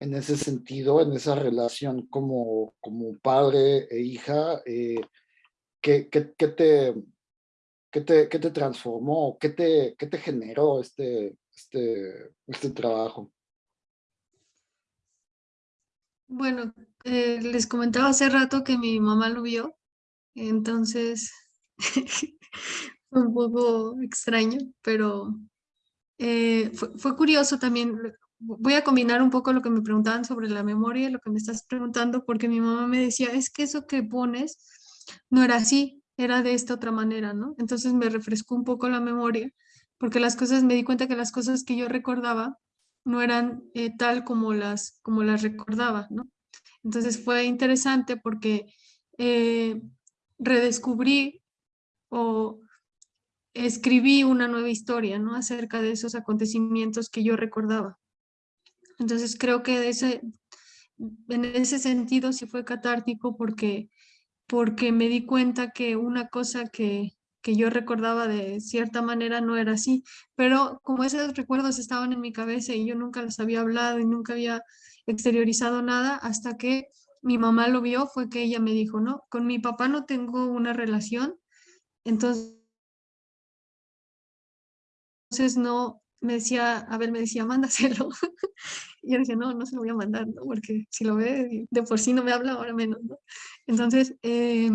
en ese sentido, en esa relación como, como padre e hija? Eh, ¿qué, qué, qué, te, qué, te, ¿Qué te transformó? ¿Qué te, qué te generó este, este, este trabajo? Bueno, eh, les comentaba hace rato que mi mamá lo vio, entonces fue un poco extraño, pero eh, fue, fue, curioso también. Voy a combinar un poco lo que me preguntaban sobre la memoria y lo que me estás preguntando, porque mi mamá me decía, es que eso que pones no era así, era de esta otra manera, ¿no? Entonces me refrescó un poco la memoria, porque las cosas, me di cuenta que las cosas que yo recordaba no eran eh, tal como las, como las recordaba, ¿no? Entonces fue interesante porque eh, redescubrí o escribí una nueva historia, ¿no? Acerca de esos acontecimientos que yo recordaba. Entonces creo que ese, en ese sentido sí fue catártico porque, porque me di cuenta que una cosa que, que yo recordaba de cierta manera no era así, pero como esos recuerdos estaban en mi cabeza y yo nunca los había hablado y nunca había exteriorizado nada hasta que mi mamá lo vio, fue que ella me dijo, no, con mi papá no tengo una relación, entonces entonces no, me decía, a ver, me decía, mándaselo. y yo decía, no, no se lo voy a mandar, ¿no? Porque si lo ve, de por sí no me habla, ahora menos, ¿no? Entonces, eh,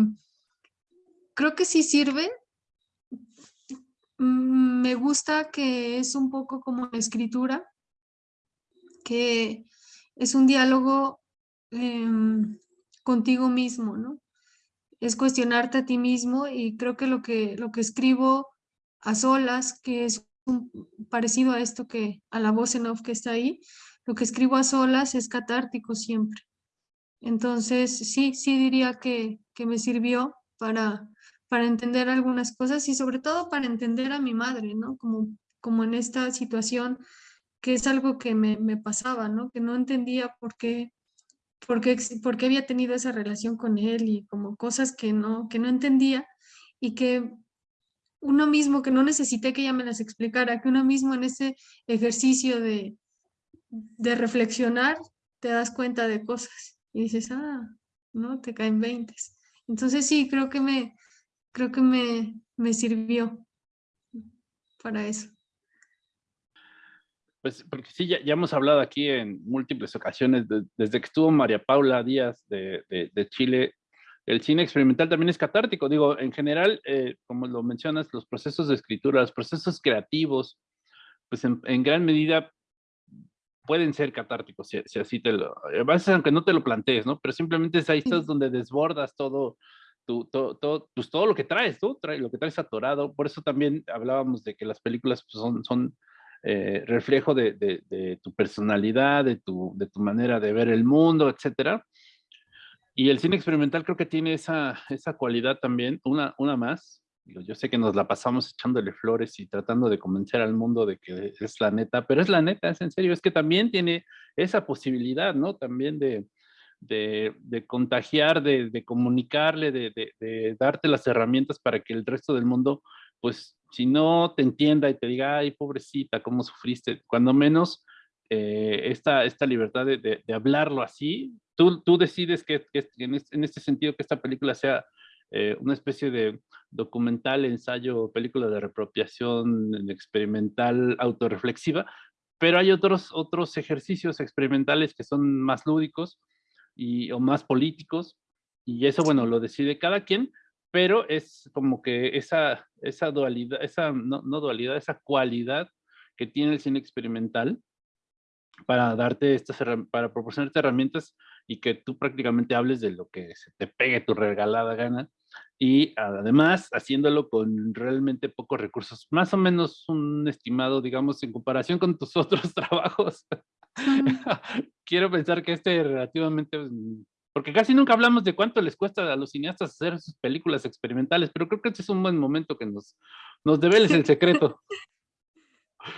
creo que sí sirve, Mm, me gusta que es un poco como escritura, que es un diálogo em, contigo mismo, ¿no? Es cuestionarte a ti mismo y creo que lo que, lo que escribo a solas, que es parecido a esto que, a la voz en off que está ahí, lo que escribo a solas es catártico siempre. Entonces, sí, sí diría que, que me sirvió para, para entender algunas cosas y sobre todo para entender a mi madre, ¿no? Como, como en esta situación que es algo que me, me pasaba, ¿no? Que no entendía por qué, por qué, por qué había tenido esa relación con él y como cosas que no, que no entendía y que uno mismo, que no necesité que ella me las explicara, que uno mismo en ese ejercicio de, de reflexionar te das cuenta de cosas y dices, ah, no, te caen veintes. Entonces sí, creo que me, creo que me, me sirvió para eso. Pues porque sí, ya, ya, hemos hablado aquí en múltiples ocasiones, de, desde que estuvo María Paula Díaz de, de, Chile, el cine experimental también es catártico. Digo, en general, eh, como lo mencionas, los procesos de escritura, los procesos creativos, pues en, en gran medida pueden ser catárticos, si, si, así te lo... Aunque no te lo plantees, ¿no? Pero simplemente es ahí estás donde desbordas todo, tu, todo, todo, pues todo lo que traes, tú, trae, lo que traes atorado. Por eso también hablábamos de que las películas pues, son, son eh, reflejo de, de, de, tu personalidad, de tu, de tu manera de ver el mundo, etcétera. Y el cine experimental creo que tiene esa, esa cualidad también, una, una más. Yo sé que nos la pasamos echándole flores y tratando de convencer al mundo de que es la neta, pero es la neta, es en serio, es que también tiene esa posibilidad, ¿no? También de, de, de contagiar, de, comunicarle, de, de, darte las herramientas para que el resto del mundo, pues, si no te entienda y te diga, ay, pobrecita, cómo sufriste, cuando menos eh, esta, esta libertad de, hablarlo así, tú, tú decides que, que en, este, en, este, sentido que esta película sea eh, una especie de documental, ensayo, película de repropiación experimental, autorreflexiva, pero hay otros, otros ejercicios experimentales que son más lúdicos, y, o más políticos, y eso, bueno, lo decide cada quien, pero es como que esa, esa dualidad, esa, no, no dualidad, esa cualidad que tiene el cine experimental para darte estas, para proporcionarte herramientas y que tú prácticamente hables de lo que se te pegue tu regalada gana y además haciéndolo con realmente pocos recursos, más o menos un estimado, digamos, en comparación con tus otros trabajos, Quiero pensar que este relativamente, mm, porque casi nunca hablamos de cuánto les cuesta a los cineastas hacer sus películas experimentales, pero creo que este es un buen momento que nos, nos develes el secreto.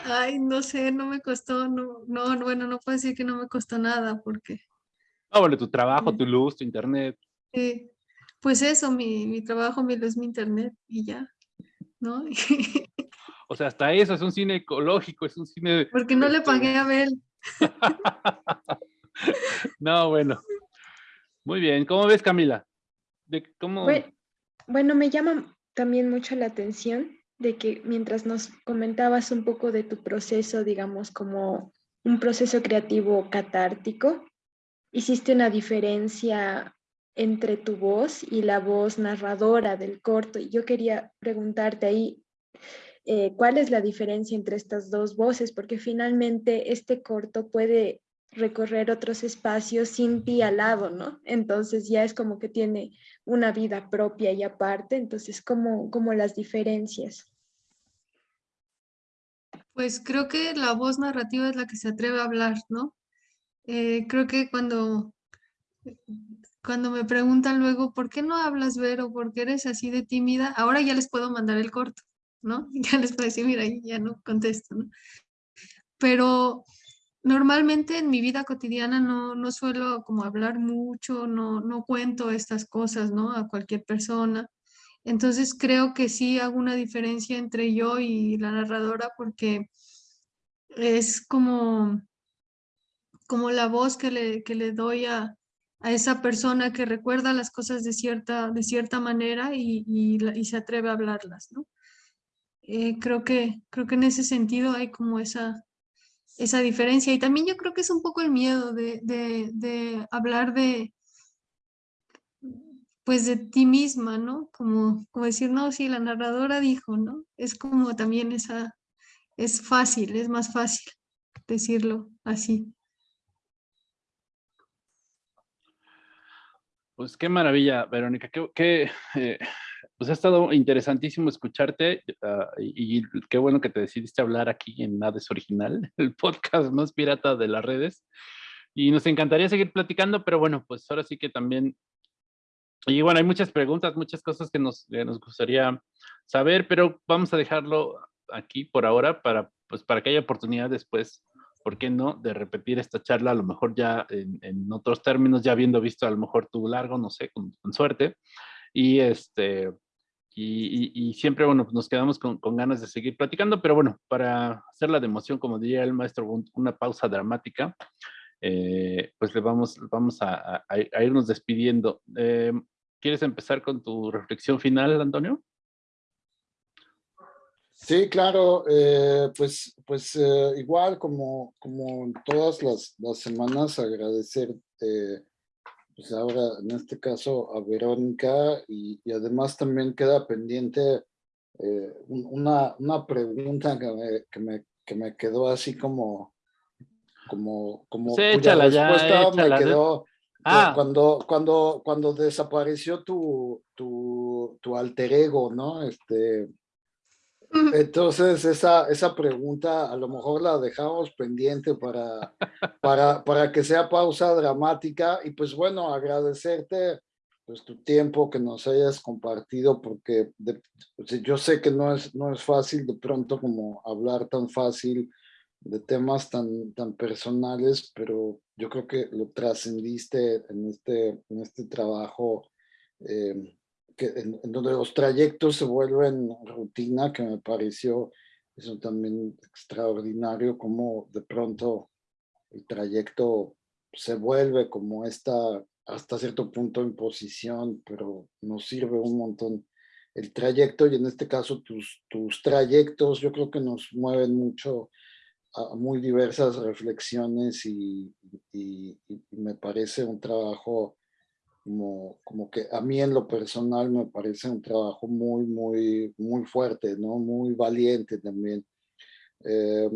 Ay, no sé, no me costó, no, no, bueno, no puedo decir que no me costó nada, porque... Ah, bueno, tu trabajo, tu luz, tu internet. Sí, Pues eso, mi, mi trabajo mi, es mi internet y ya, ¿no? O sea, hasta eso es un cine ecológico, es un cine... Porque no le este, pagué a Abel. no, bueno. Muy bien. ¿Cómo ves, Camila? De, ¿cómo... Bueno, bueno, me llama también mucho la atención de que mientras nos comentabas un poco de tu proceso, digamos, como un proceso creativo catártico, hiciste una diferencia entre tu voz y la voz narradora del corto. Y yo quería preguntarte ahí, eh, ¿cuál es la diferencia entre estas dos voces? Porque finalmente este corto puede recorrer otros espacios sin ti al lado, ¿no? Entonces ya es como que tiene una vida propia y aparte, entonces, ¿cómo, cómo las diferencias? Pues creo que la voz narrativa es la que se atreve a hablar, ¿no? Eh, creo que cuando cuando me preguntan luego, ¿por qué no hablas, Vero? ¿Por qué eres así de tímida? Ahora ya les puedo mandar el corto, ¿no? Ya les puedo decir, mira, ya no contesto, ¿no? Pero normalmente en mi vida cotidiana no, no suelo como hablar mucho, no, no cuento estas cosas, ¿no? A cualquier persona. Entonces creo que sí hago una diferencia entre yo y la narradora porque es como, como la voz que le, que le doy a, a esa persona que recuerda las cosas de cierta, de cierta manera y, y, se atreve a hablarlas, ¿no? Eh, creo, que, creo que en ese sentido hay como esa, esa diferencia. Y también yo creo que es un poco el miedo de, de, de hablar de, pues de ti misma, ¿no? Como, como decir, no, sí, la narradora dijo, ¿no? Es como también esa, es fácil, es más fácil decirlo así. Pues qué maravilla, Verónica. Qué, eh, pues ha estado interesantísimo escucharte ah, y, qué bueno que te decidiste hablar aquí en Nades Original, el podcast más pirata de las redes. Y nos encantaría seguir platicando, pero bueno, pues ahora sí que también... Y bueno, hay muchas preguntas, muchas cosas que nos, nos gustaría saber, pero vamos a dejarlo aquí por ahora para, pues, para que haya oportunidad después ¿por qué no? De repetir esta charla, a lo mejor ya en, otros términos, ya habiendo visto a lo mejor tu largo, no sé, con, suerte. Y este, y, siempre, bueno, pues nos quedamos con, ganas de seguir platicando, pero bueno, para hacerla de emoción, como diría el maestro, una pausa dramática, eh, pues le vamos, vamos a, irnos despidiendo. Eh, ¿Quieres empezar con tu reflexión final, Antonio? Sí, claro, eh, pues, pues eh, igual como, como todas las, las semanas agradecer, pues ahora en este caso a Verónica y, además también queda pendiente eh, una, una pregunta que me, que me, que, me, quedó así como, como, como sí, cuya respuesta me quedó ah. cuando, cuando, cuando desapareció tu, tu, tu alter ego, ¿no? Este, entonces, esa, esa pregunta a lo mejor la dejamos pendiente para, para, para que sea pausa dramática. Y pues bueno, agradecerte pues, tu tiempo que nos hayas compartido, porque pues, yo sé que no es, no es fácil de pronto como hablar tan fácil de temas tan, tan personales, pero yo creo que lo trascendiste en este, en este trabajo eh, en, donde los trayectos se vuelven rutina, que me pareció eso también extraordinario, como de pronto el trayecto se vuelve como esta, hasta cierto punto, imposición, pero nos sirve un montón el trayecto y en este caso tus, tus trayectos yo creo que nos mueven mucho a muy diversas reflexiones y, y me parece un trabajo como, como que a mí en lo personal me parece un trabajo muy, muy, muy fuerte, ¿no? Muy valiente también. Eh,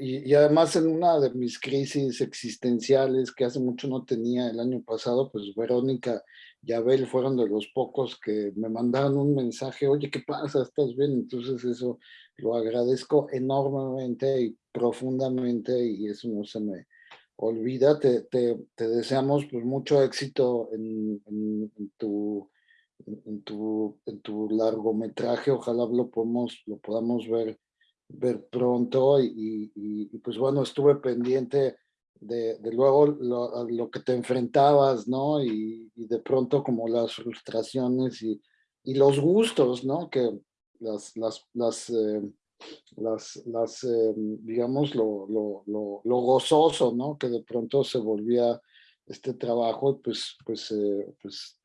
y, y, además en una de mis crisis existenciales que hace mucho no tenía el año pasado, pues Verónica y Abel fueron de los pocos que me mandaron un mensaje, oye, ¿qué pasa? ¿Estás bien? Entonces eso lo agradezco enormemente y profundamente y eso no se me, olvídate, te, te, deseamos pues, mucho éxito en, tu, en, tu, en tu largometraje, ojalá lo, podamos, lo podamos ver, ver pronto y, y, pues bueno, estuve pendiente de, luego lo, que te enfrentabas, ¿no? Y, de pronto como las frustraciones y, los gustos, ¿no? Que las, las, las, eh, las, eh, digamos, lo, lo, lo, gozoso, ¿no? Que de pronto se volvía este trabajo, pues, pues, eh, pues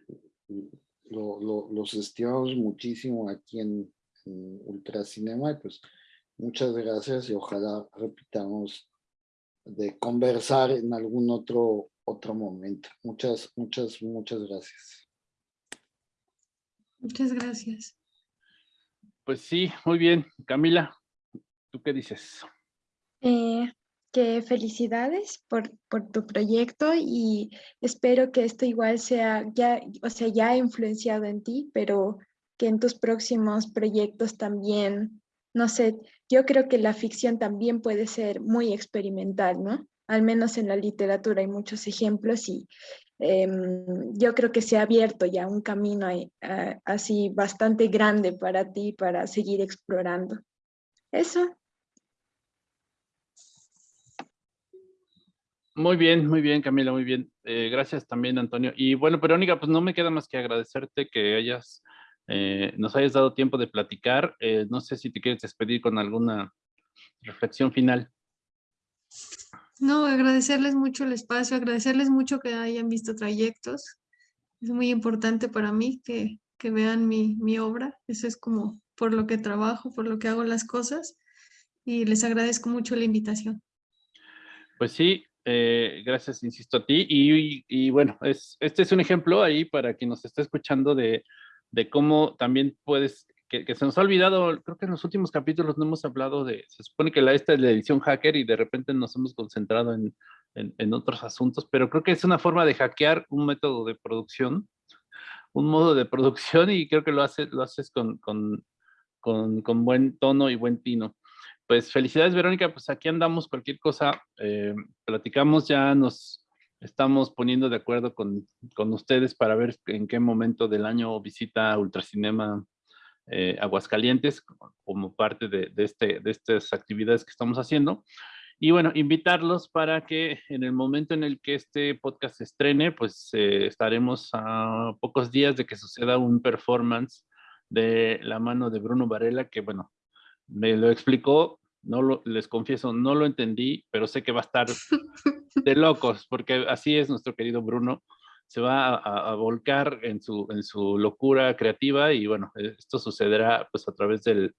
los estimamos muchísimo aquí en, en Ultracinema y pues muchas gracias y ojalá repitamos de conversar en algún otro, otro momento. Muchas, muchas, muchas gracias. Muchas gracias. Pues sí, muy bien. Camila, ¿tú qué dices? Eh, que felicidades por, por, tu proyecto y espero que esto igual sea, ya, o sea, ya ha influenciado en ti, pero que en tus próximos proyectos también, no sé, yo creo que la ficción también puede ser muy experimental, ¿no? Al menos en la literatura hay muchos ejemplos y em, yo creo que se ha abierto ya un camino así bastante grande para ti para seguir explorando. Eso. Muy bien, muy bien, Camila, muy bien. Eh, gracias también, Antonio. Y bueno, Verónica, pues no me queda más que agradecerte que hayas eh, nos hayas dado tiempo de platicar. Eh, no sé si te quieres despedir con alguna reflexión final. No, agradecerles mucho el espacio, agradecerles mucho que hayan visto trayectos. Es muy importante para mí que, que vean mi, mi, obra. Eso es como por lo que trabajo, por lo que hago las cosas. Y les agradezco mucho la invitación. Pues sí, eh, gracias, insisto, a ti. Y, y, bueno, es, este es un ejemplo ahí para quien nos está escuchando de de cómo también puedes, que, se nos ha olvidado, creo que en los últimos capítulos no hemos hablado de, se supone que la, esta es la edición hacker y de repente nos hemos concentrado en, en, otros asuntos, pero creo que es una forma de hackear un método de producción, un modo de producción y creo que lo, hace, lo haces con, con, con, con buen tono y buen tino. Pues felicidades, Verónica, pues aquí andamos, cualquier cosa, eh, platicamos, ya nos, estamos poniendo de acuerdo con, con, ustedes para ver en qué momento del año visita Ultracinema eh, Aguascalientes como parte de, de, este, de estas actividades que estamos haciendo. Y bueno, invitarlos para que en el momento en el que este podcast se estrene, pues eh, estaremos a pocos días de que suceda un performance de la mano de Bruno Varela, que bueno, me lo explicó no lo, les confieso, no lo entendí, pero sé que va a estar de locos, porque así es nuestro querido Bruno. Se va a, volcar en su, en su locura creativa y bueno, esto sucederá pues a través del,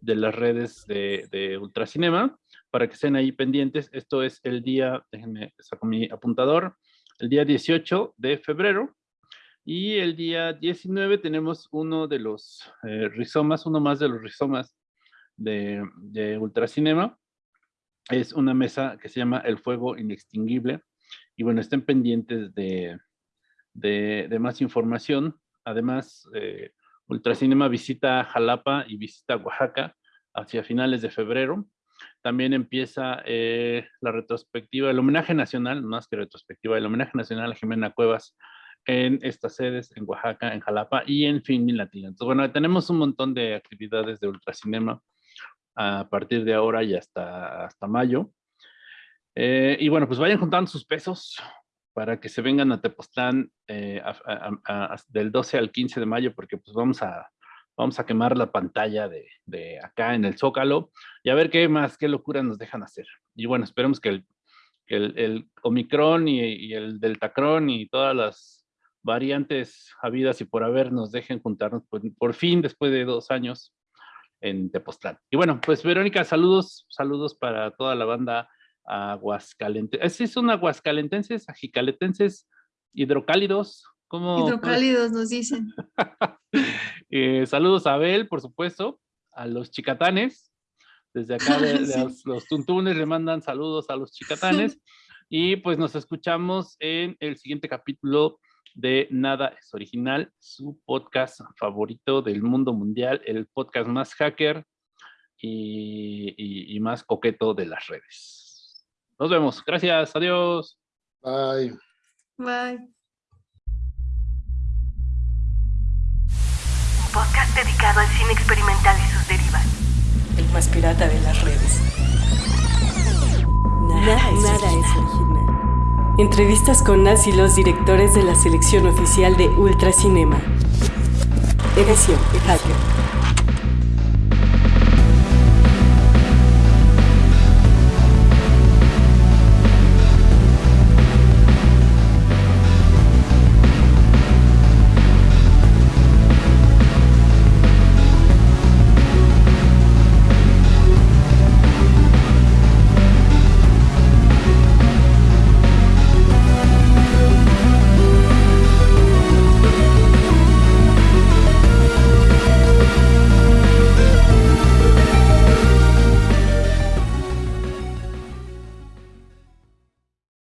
de las redes de, de, Ultracinema para que estén ahí pendientes. Esto es el día, déjenme saco mi apuntador, el día 18 de febrero y el día 19 tenemos uno de los eh, rizomas, uno más de los rizomas de, de Ultracinema. Es una mesa que se llama El Fuego Inextinguible. Y bueno, estén pendientes de, de, más información. Además, eh, Ultracinema visita Jalapa y visita Oaxaca hacia finales de febrero. También empieza eh, la retrospectiva, el homenaje nacional, más que retrospectiva, el homenaje nacional a Jimena Cuevas en estas sedes, en Oaxaca, en Jalapa y en Fin Latino. Entonces, bueno, tenemos un montón de actividades de Ultracinema a partir de ahora y hasta, hasta mayo. Eh, y bueno, pues vayan juntando sus pesos para que se vengan a Tepoztlán eh, del 12 al 15 de mayo, porque pues vamos a, vamos a quemar la pantalla de, de, acá en el Zócalo y a ver qué más, qué locura nos dejan hacer. Y bueno, esperemos que el, el, el Omicron y, y, el Deltacron y todas las variantes habidas y por haber nos dejen juntarnos por, por fin después de dos años en Tepoztlán. Y bueno, pues Verónica, saludos, saludos para toda la banda aguascalentenses. ¿Es son aguascalentenses, ajicaletenses, hidrocálidos? ¿Cómo, hidrocálidos nos dicen. eh, saludos a Abel, por supuesto, a los chicatanes. Desde acá de, de los, los, tuntunes le mandan saludos a los chicatanes. y pues nos escuchamos en el siguiente capítulo de Nada es Original, su podcast favorito del mundo mundial, el podcast más hacker y, más coqueto de las redes. Nos vemos. Gracias. Adiós. Bye. Bye. Un podcast dedicado al cine experimental y sus derivas. El más pirata de las redes. Nada, nada es original. Entrevistas con las y los directores de la selección oficial de Ultracinema. Edición Hacker.